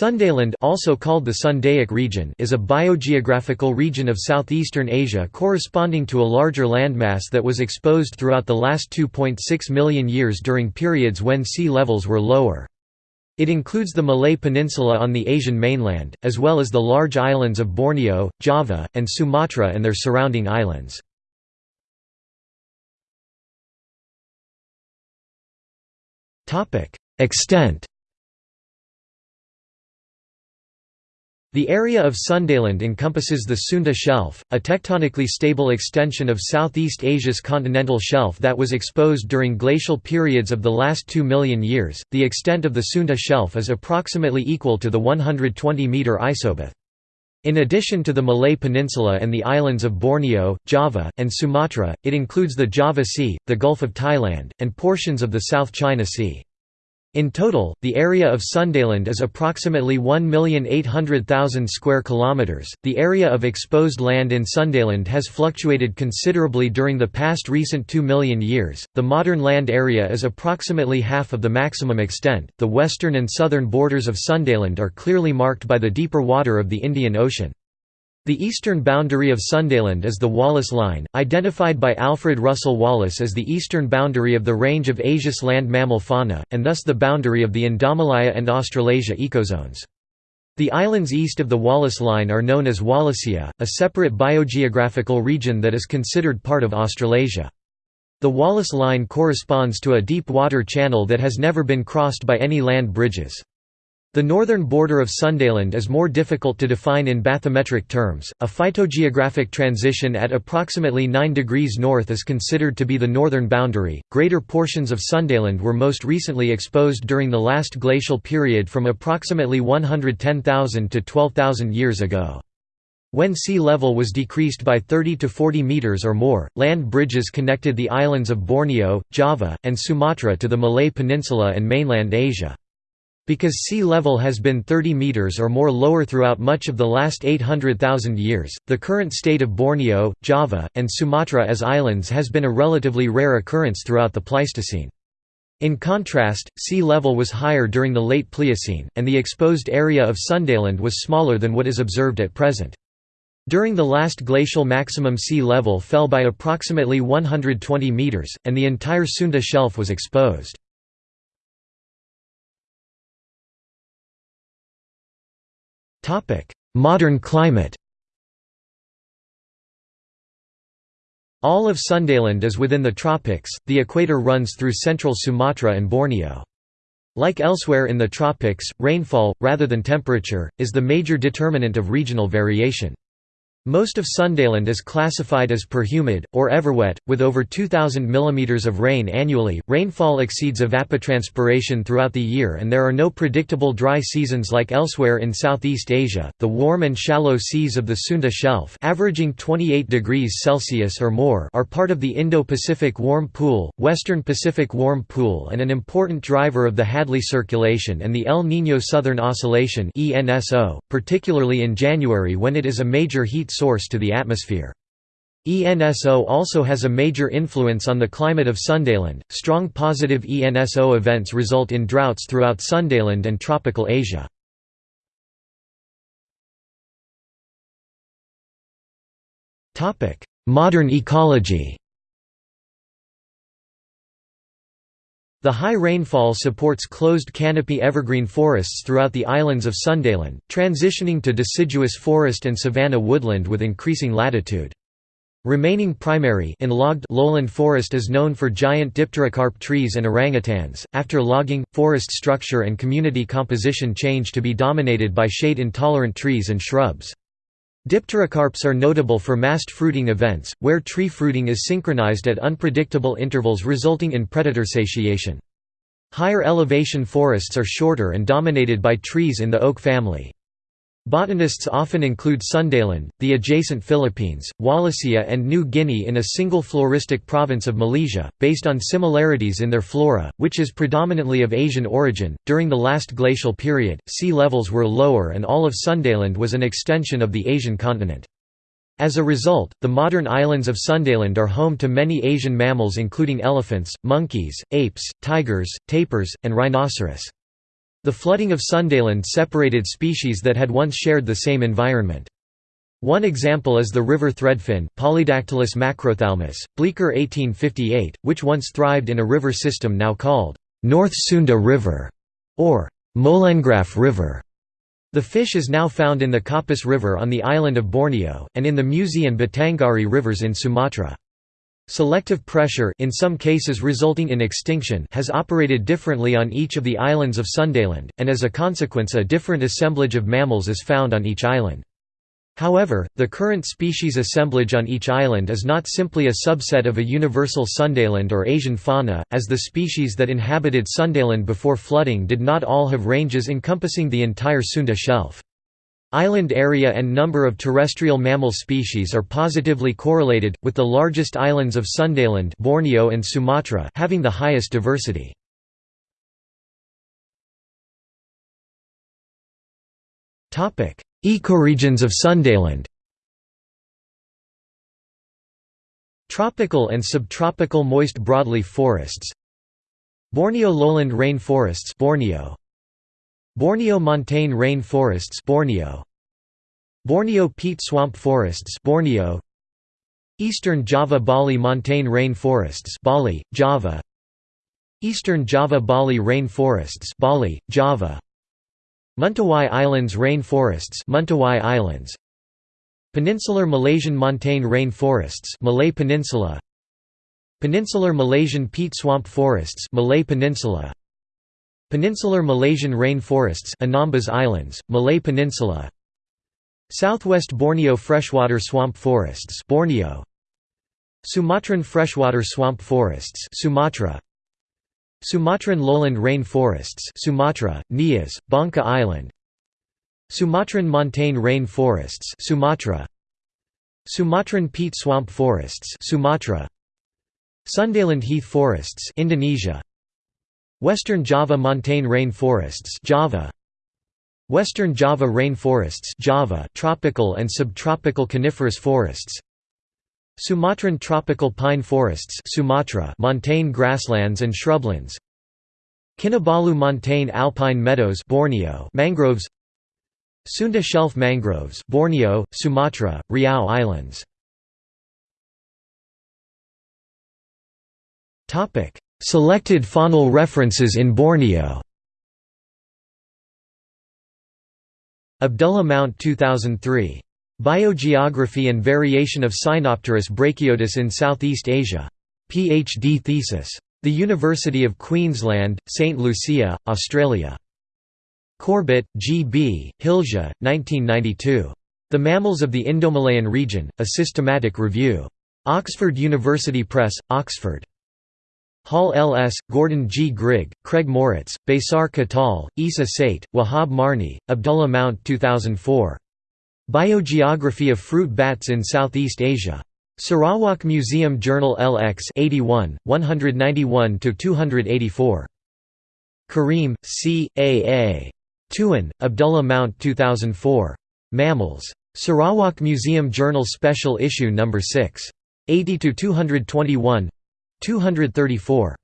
Sundaland also called the Sundaic region is a biogeographical region of southeastern Asia corresponding to a larger landmass that was exposed throughout the last 2.6 million years during periods when sea levels were lower. It includes the Malay Peninsula on the Asian mainland, as well as the large islands of Borneo, Java, and Sumatra and their surrounding islands. Extent The area of Sundaland encompasses the Sunda Shelf, a tectonically stable extension of Southeast Asia's continental shelf that was exposed during glacial periods of the last 2 million years. The extent of the Sunda Shelf is approximately equal to the 120 meter isobath. In addition to the Malay Peninsula and the islands of Borneo, Java, and Sumatra, it includes the Java Sea, the Gulf of Thailand, and portions of the South China Sea. In total, the area of Sundaland is approximately 1,800,000 square kilometers. The area of exposed land in Sundaland has fluctuated considerably during the past recent 2 million years. The modern land area is approximately half of the maximum extent. The western and southern borders of Sundaland are clearly marked by the deeper water of the Indian Ocean. The eastern boundary of Sundaland is the Wallace Line, identified by Alfred Russel Wallace as the eastern boundary of the range of Asia's land mammal fauna, and thus the boundary of the Indomalaya and Australasia ecozones. The islands east of the Wallace Line are known as Wallacea, a separate biogeographical region that is considered part of Australasia. The Wallace Line corresponds to a deep water channel that has never been crossed by any land bridges. The northern border of Sundaland is more difficult to define in bathymetric terms. A phytogeographic transition at approximately 9 degrees north is considered to be the northern boundary. Greater portions of Sundaland were most recently exposed during the last glacial period from approximately 110,000 to 12,000 years ago. When sea level was decreased by 30 to 40 meters or more, land bridges connected the islands of Borneo, Java, and Sumatra to the Malay Peninsula and mainland Asia. Because sea level has been 30 meters or more lower throughout much of the last 800,000 years, the current state of Borneo, Java, and Sumatra as islands has been a relatively rare occurrence throughout the Pleistocene. In contrast, sea level was higher during the late Pliocene, and the exposed area of Sundaland was smaller than what is observed at present. During the last glacial maximum sea level fell by approximately 120 meters, and the entire Sunda shelf was exposed. Modern climate All of Sundaland is within the tropics, the equator runs through central Sumatra and Borneo. Like elsewhere in the tropics, rainfall, rather than temperature, is the major determinant of regional variation. Most of Sundaland is classified as perhumid, or everwet, with over 2,000 mm of rain annually. Rainfall exceeds evapotranspiration throughout the year, and there are no predictable dry seasons like elsewhere in Southeast Asia. The warm and shallow seas of the Sunda Shelf, averaging 28 degrees Celsius or more, are part of the Indo-Pacific Warm Pool, Western Pacific Warm Pool, and an important driver of the Hadley Circulation and the El Niño Southern Oscillation (ENSO), particularly in January when it is a major heat source to the atmosphere. ENSO also has a major influence on the climate of Sundaland. Strong positive ENSO events result in droughts throughout Sundaland and tropical Asia. Modern ecology. The high rainfall supports closed canopy evergreen forests throughout the islands of Sundaland, transitioning to deciduous forest and savanna woodland with increasing latitude. Remaining primary logged lowland forest is known for giant dipterocarp trees and orangutans. After logging, forest structure and community composition change to be dominated by shade-intolerant trees and shrubs. Dipterocarps are notable for massed fruiting events, where tree fruiting is synchronized at unpredictable intervals resulting in predator satiation. Higher elevation forests are shorter and dominated by trees in the oak family. Botanists often include Sundaland, the adjacent Philippines, Wallacea and New Guinea in a single floristic province of Malaysia, based on similarities in their flora, which is predominantly of Asian origin. During the last glacial period, sea levels were lower and all of Sundaland was an extension of the Asian continent. As a result, the modern islands of Sundaland are home to many Asian mammals including elephants, monkeys, apes, tigers, tapirs, and rhinoceros. The flooding of Sundaland separated species that had once shared the same environment. One example is the river threadfin Polydactylus macrophthalmus, Bleeker 1858, which once thrived in a river system now called North Sunda River or Molengraaff River. The fish is now found in the Kapuas River on the island of Borneo, and in the Musi and Batanghari rivers in Sumatra. Selective pressure in some cases resulting in extinction has operated differently on each of the islands of Sundaland, and as a consequence a different assemblage of mammals is found on each island. However, the current species assemblage on each island is not simply a subset of a universal Sundaland or Asian fauna, as the species that inhabited Sundaland before flooding did not all have ranges encompassing the entire Sunda shelf. Island area and number of terrestrial mammal species are positively correlated, with the largest islands of Sundaland Borneo and Sumatra having the highest diversity. Ecoregions of Sundaland Tropical and subtropical moist broadleaf forests Borneo lowland rain forests Borneo Borneo montane rain forests Borneo. Borneo peat swamp forests Borneo. Eastern Java Bali montane rain forests Bali Java. Eastern Java Bali rain forests Bali Java. Mentawai Islands rain forests Mentawai Islands. Peninsular Malaysian montane rain forests Malay Peninsula. Peninsular Malaysian peat swamp forests Malay Peninsula Peninsular Malaysian rainforests, Anambas Islands Malay Peninsula. Southwest Borneo freshwater swamp forests Borneo. Sumatran freshwater swamp forests Sumatra. Sumatran lowland rain forests Sumatra, Nias, Bangka Island. Sumatran montane rain forests Sumatra. Sumatran peat swamp forests Sumatra. Sundaland heath forests Indonesia Western Java montane rainforests, Java. Western Java rain forests Java tropical and subtropical coniferous forests. Sumatran tropical pine forests Sumatra montane grasslands and shrublands. Kinabalu montane alpine meadows Borneo mangroves. Sunda shelf mangroves Borneo, Sumatra, Riau Islands Selected faunal references in Borneo Abdullah Mount 2003 Biogeography and Variation of Cynopterus brachyotis in Southeast Asia. Ph.D. thesis. The University of Queensland, St Lucia, Australia. Corbett, G. B., Hilja, 1992. The Mammals of the Indomalayan Region, A Systematic Review. Oxford University Press, Oxford. Hall L.S., Gordon G. Grigg, Craig Moritz, Besar Ketol, Isa Sait, Wahab Marni, Abdullah Mount 2004. Biogeography of fruit bats in Southeast Asia. Sarawak Museum Journal LX 81, 191–284. Karim, C. A. A. Tuen, Abdullah Mount 2004. Mammals. Sarawak Museum Journal Special Issue No. 6. 80–221 234.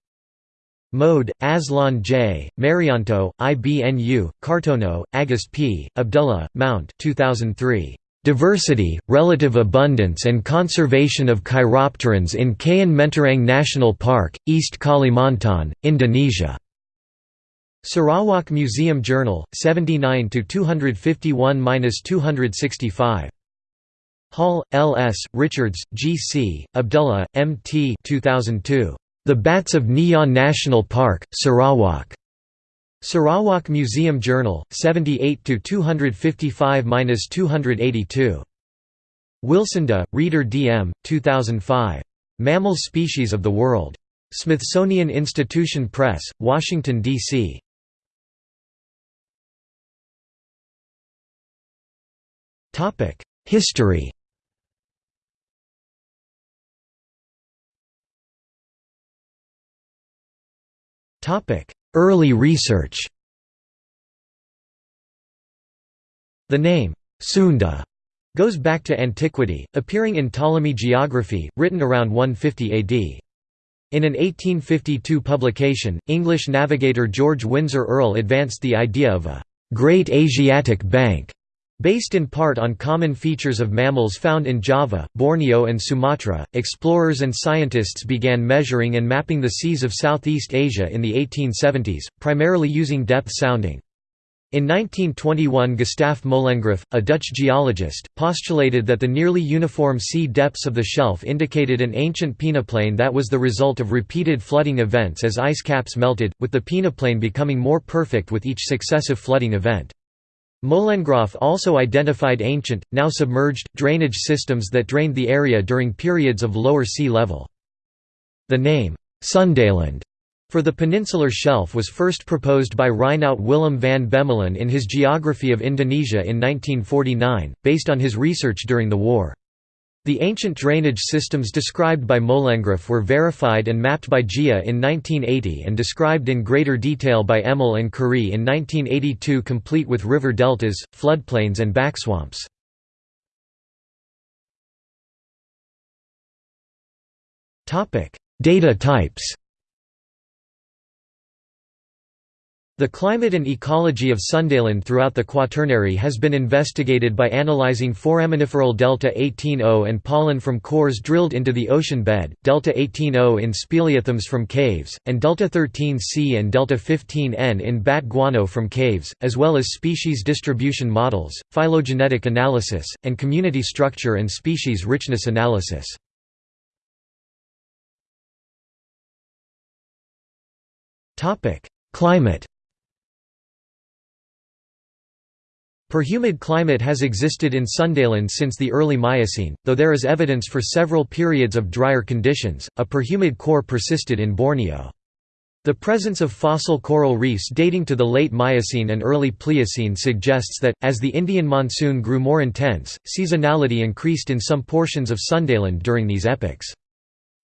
Mode, Azlan J., Maryanto, IBNU, Kartono, Agust P., Abdullah, Mount 2003. Diversity, Relative Abundance and Conservation of Chiropterans in Kayan Mentarang National Park, East Kalimantan, Indonesia. Sarawak Museum Journal, 79 251–265. Hall, L. S., Richards, G. C., Abdullah, M. T. 2002. The Bats of Niah National Park, Sarawak. Sarawak Museum Journal, 78 255–282. Wilsonda, Reeder D.M., 2005. Mammal Species of the World. Smithsonian Institution Press, Washington, D.C. History Early research The name, Sunda, goes back to antiquity, appearing in Ptolemy geography, written around 150 AD. In an 1852 publication, English navigator George Windsor Earl advanced the idea of a «Great Asiatic Bank» Based in part on common features of mammals found in Java, Borneo and Sumatra, explorers and scientists began measuring and mapping the seas of Southeast Asia in the 1870s, primarily using depth sounding. In 1921 Gustave Molengraaff, a Dutch geologist, postulated that the nearly uniform sea depths of the shelf indicated an ancient peneplain that was the result of repeated flooding events as ice caps melted, with the peneplain becoming more perfect with each successive flooding event. Molengraaff also identified ancient, now submerged, drainage systems that drained the area during periods of lower sea level. The name, Sundaland, for the peninsular shelf was first proposed by Reinout Willem van Bemmelen in his Geography of Indonesia in 1949, based on his research during the war. The ancient drainage systems described by Molengraaff were verified and mapped by Tjia in 1980 and described in greater detail by Emmel and Curray in 1982 complete with river deltas, floodplains and backswamps. Data types The climate and ecology of Sundaland throughout the Quaternary has been investigated by analyzing foraminiferal delta 18O and pollen from cores drilled into the ocean bed, delta 18O in speleothems from caves, and delta 13C and delta 15N in bat guano from caves, as well as species distribution models, phylogenetic analysis, and community structure and species richness analysis. Climate Perhumid climate has existed in Sundaland since the early Miocene, though there is evidence for several periods of drier conditions. A perhumid core persisted in Borneo. The presence of fossil coral reefs dating to the late Miocene and early Pliocene suggests that, as the Indian monsoon grew more intense, seasonality increased in some portions of Sundaland during these epochs.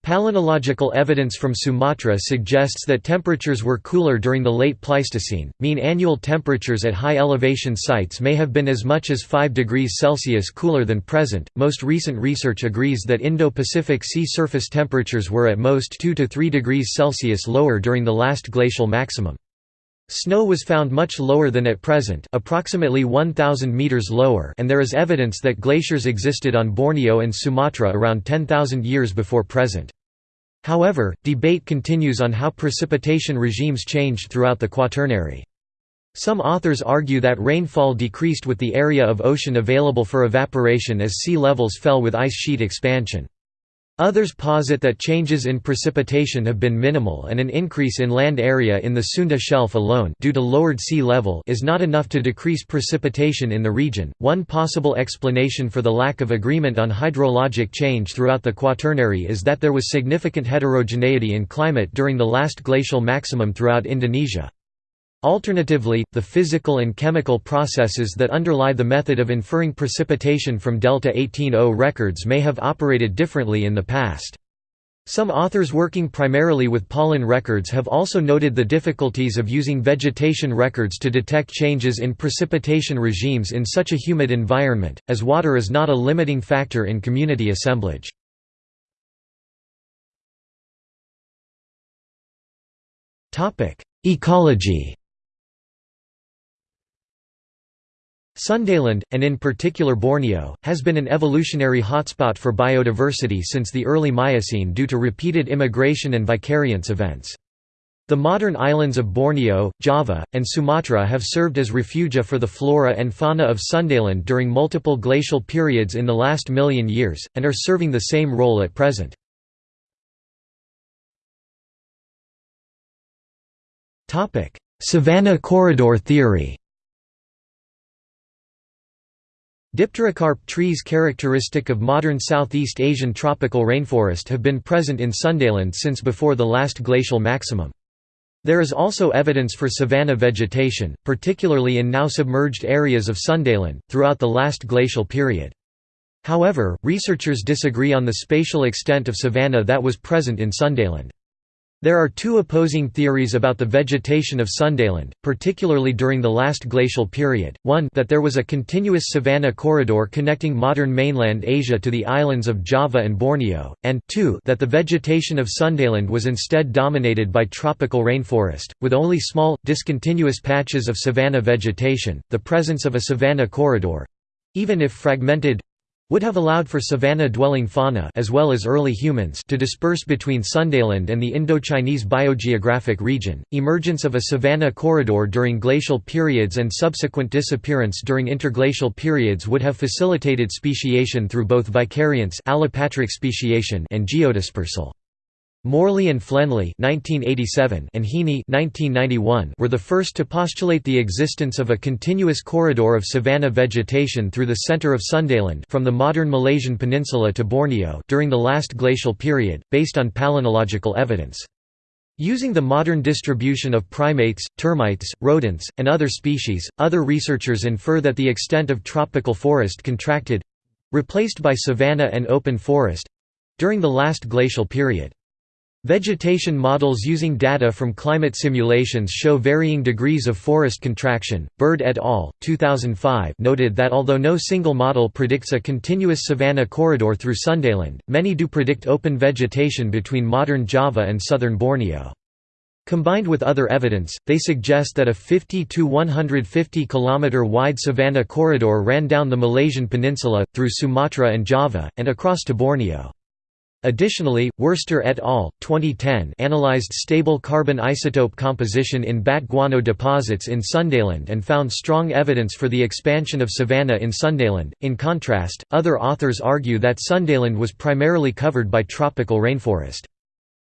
Palynological evidence from Sumatra suggests that temperatures were cooler during the late Pleistocene. Mean annual temperatures at high elevation sites may have been as much as 5 degrees Celsius cooler than present. Most recent research agrees that Indo-Pacific sea surface temperatures were at most 2 to 3 degrees Celsius lower during the last glacial maximum. Snow was found much lower than at present approximately 1,000 meters lower and there is evidence that glaciers existed on Borneo and Sumatra around 10,000 years before present. However, debate continues on how precipitation regimes changed throughout the Quaternary. Some authors argue that rainfall decreased with the area of ocean available for evaporation as sea levels fell with ice sheet expansion. Others posit that changes in precipitation have been minimal and an increase in land area in the Sunda Shelf alone due to lowered sea level is not enough to decrease precipitation in the region. One possible explanation for the lack of agreement on hydrologic change throughout the Quaternary is that there was significant heterogeneity in climate during the last glacial maximum throughout Indonesia. Alternatively, the physical and chemical processes that underlie the method of inferring precipitation from delta 18O records may have operated differently in the past. Some authors working primarily with pollen records have also noted the difficulties of using vegetation records to detect changes in precipitation regimes in such a humid environment, as water is not a limiting factor in community assemblage. Ecology Sundaland, and in particular Borneo, has been an evolutionary hotspot for biodiversity since the early Miocene due to repeated immigration and vicariance events. The modern islands of Borneo, Java, and Sumatra have served as refugia for the flora and fauna of Sundaland during multiple glacial periods in the last million years, and are serving the same role at present. Savannah corridor theory Dipterocarp trees characteristic of modern Southeast Asian tropical rainforest have been present in Sundaland since before the last glacial maximum. There is also evidence for savanna vegetation, particularly in now submerged areas of Sundaland, throughout the last glacial period. However, researchers disagree on the spatial extent of savanna that was present in Sundaland. There are two opposing theories about the vegetation of Sundaland, particularly during the last glacial period, one that there was a continuous savanna corridor connecting modern mainland Asia to the islands of Java and Borneo, and two that the vegetation of Sundaland was instead dominated by tropical rainforest, with only small, discontinuous patches of savanna vegetation. The presence of a savanna corridor—even if fragmented, would have allowed for savanna-dwelling fauna as well as early humans to disperse between Sundaland and the Indochinese biogeographic region. Emergence of a savanna corridor during glacial periods and subsequent disappearance during interglacial periods would have facilitated speciation through both vicariance allopatric speciation and geodispersal. Morley and Flenley (1987) and Heaney (1991) were the first to postulate the existence of a continuous corridor of savanna vegetation through the center of Sundaland from the modern Malaysian peninsula to Borneo during the last glacial period, based on palynological evidence. Using the modern distribution of primates, termites, rodents, and other species, other researchers infer that the extent of tropical forest contracted—replaced by savanna and open forest—during the last glacial period. Vegetation models using data from climate simulations show varying degrees of forest contraction. Bird et al. 2005 noted that although no single model predicts a continuous savanna corridor through Sundaland, many do predict open vegetation between modern Java and southern Borneo. Combined with other evidence, they suggest that a 50 to 150 km wide savanna corridor ran down the Malaysian peninsula, through Sumatra and Java, and across to Borneo. Additionally, Wurster et al. 2010 analyzed stable carbon isotope composition in bat guano deposits in Sundaland and found strong evidence for the expansion of savanna in Sundaland. In contrast, other authors argue that Sundaland was primarily covered by tropical rainforest.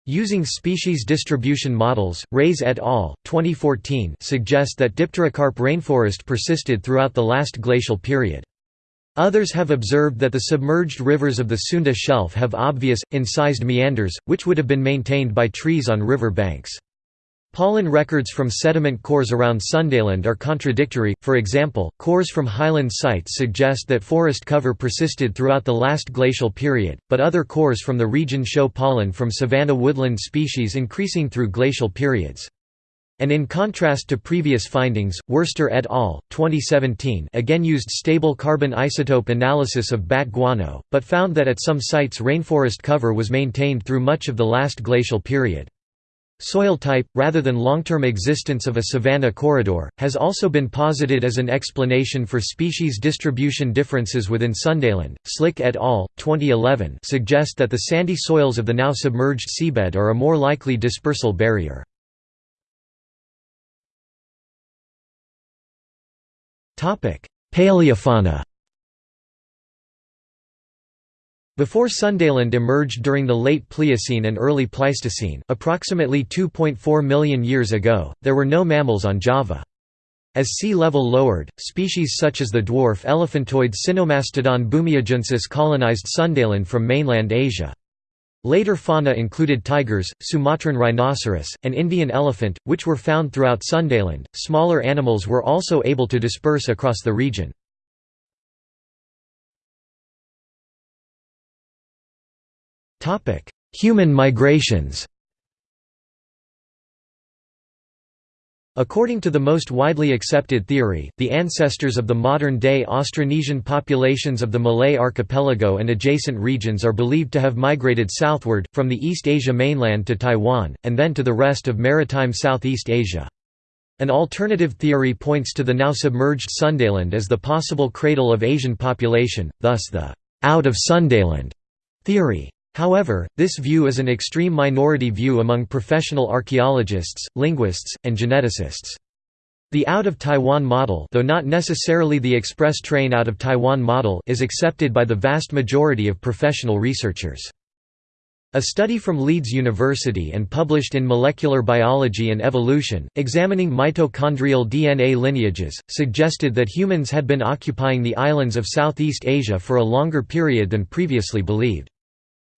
Using species distribution models, Reyes et al. 2014 suggest that Dipterocarp rainforest persisted throughout the last glacial period. Others have observed that the submerged rivers of the Sunda Shelf have obvious, incised meanders, which would have been maintained by trees on river banks. Pollen records from sediment cores around Sundaland are contradictory, for example, cores from highland sites suggest that forest cover persisted throughout the last glacial period, but other cores from the region show pollen from savanna woodland species increasing through glacial periods. And in contrast to previous findings, Wurster et al. 2017 again used stable carbon isotope analysis of bat guano, but found that at some sites rainforest cover was maintained through much of the last glacial period. Soil type, rather than long-term existence of a savanna corridor, has also been posited as an explanation for species distribution differences within Sundaland. Slik et al. 2011 suggest that the sandy soils of the now submerged seabed are a more likely dispersal barrier. Paleofauna Before Sundaland emerged during the late Pliocene and early Pleistocene, approximately 2.4 million years ago, there were no mammals on Java. As sea level lowered, species such as the dwarf elephantoid Sinomastodon bumiajuensis colonized Sundaland from mainland Asia. Later fauna included tigers, Sumatran rhinoceros, and Indian elephant, which were found throughout Sundaland. Smaller animals were also able to disperse across the region. Human migrations According to the most widely accepted theory, the ancestors of the modern-day Austronesian populations of the Malay archipelago and adjacent regions are believed to have migrated southward, from the East Asia mainland to Taiwan, and then to the rest of maritime Southeast Asia. An alternative theory points to the now submerged Sundaland as the possible cradle of Asian population, thus the «out of Sundaland» theory. However, this view is an extreme minority view among professional archaeologists, linguists, and geneticists. The out of Taiwan model though not necessarily the express train out of Taiwan model is accepted by the vast majority of professional researchers. A study from Leeds University and published in Molecular Biology and Evolution, examining mitochondrial DNA lineages, suggested that humans had been occupying the islands of Southeast Asia for a longer period than previously believed.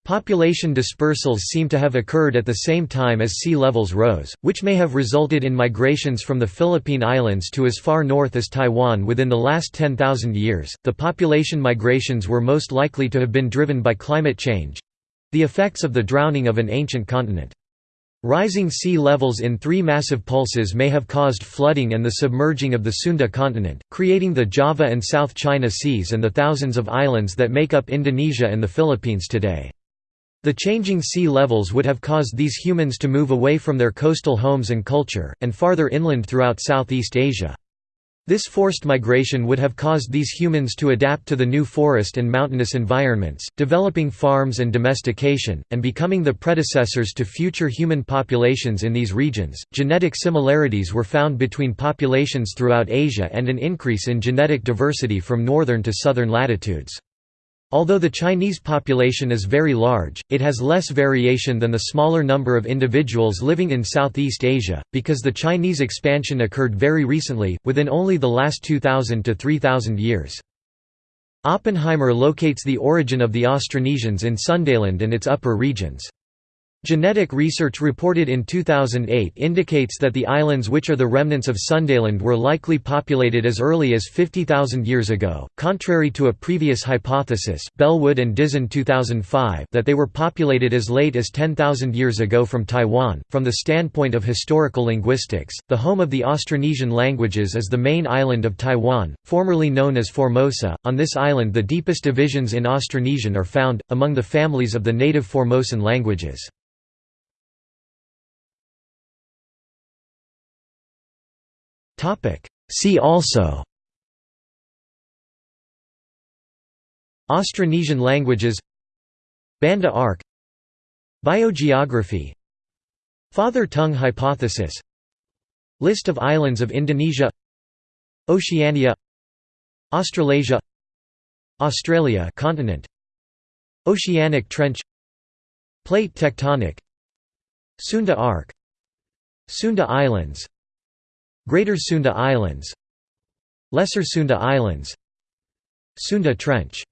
Population dispersals seem to have occurred at the same time as sea levels rose, which may have resulted in migrations from the Philippine Islands to as far north as Taiwan within the last 10,000 years. The population migrations were most likely to have been driven by climate change the effects of the drowning of an ancient continent. Rising sea levels in three massive pulses may have caused flooding and the submerging of the Sunda continent, creating the Java and South China Seas and the thousands of islands that make up Indonesia and the Philippines today. The changing sea levels would have caused these humans to move away from their coastal homes and culture, and farther inland throughout Southeast Asia. This forced migration would have caused these humans to adapt to the new forest and mountainous environments, developing farms and domestication, and becoming the predecessors to future human populations in these regions. Genetic similarities were found between populations throughout Asia and an increase in genetic diversity from northern to southern latitudes. Although the Chinese population is very large, it has less variation than the smaller number of individuals living in Southeast Asia, because the Chinese expansion occurred very recently, within only the last 2,000 to 3,000 years. Oppenheimer locates the origin of the Austronesians in Sundaland and its upper regions. Genetic research reported in 2008 indicates that the islands which are the remnants of Sundaland were likely populated as early as 50,000 years ago, contrary to a previous hypothesis Bellwood and Dizon 2005 that they were populated as late as 10,000 years ago from Taiwan. From the standpoint of historical linguistics, the home of the Austronesian languages is the main island of Taiwan, formerly known as Formosa. On this island the deepest divisions in Austronesian are found, among the families of the native Formosan languages. See also Austronesian languages Banda arc Biogeography Father tongue hypothesis List of islands of Indonesia Oceania Australasia Australia continent Oceanic trench Plate tectonic Sunda Arc Sunda Islands Greater Sunda Islands. Lesser Sunda Islands. Sunda Trench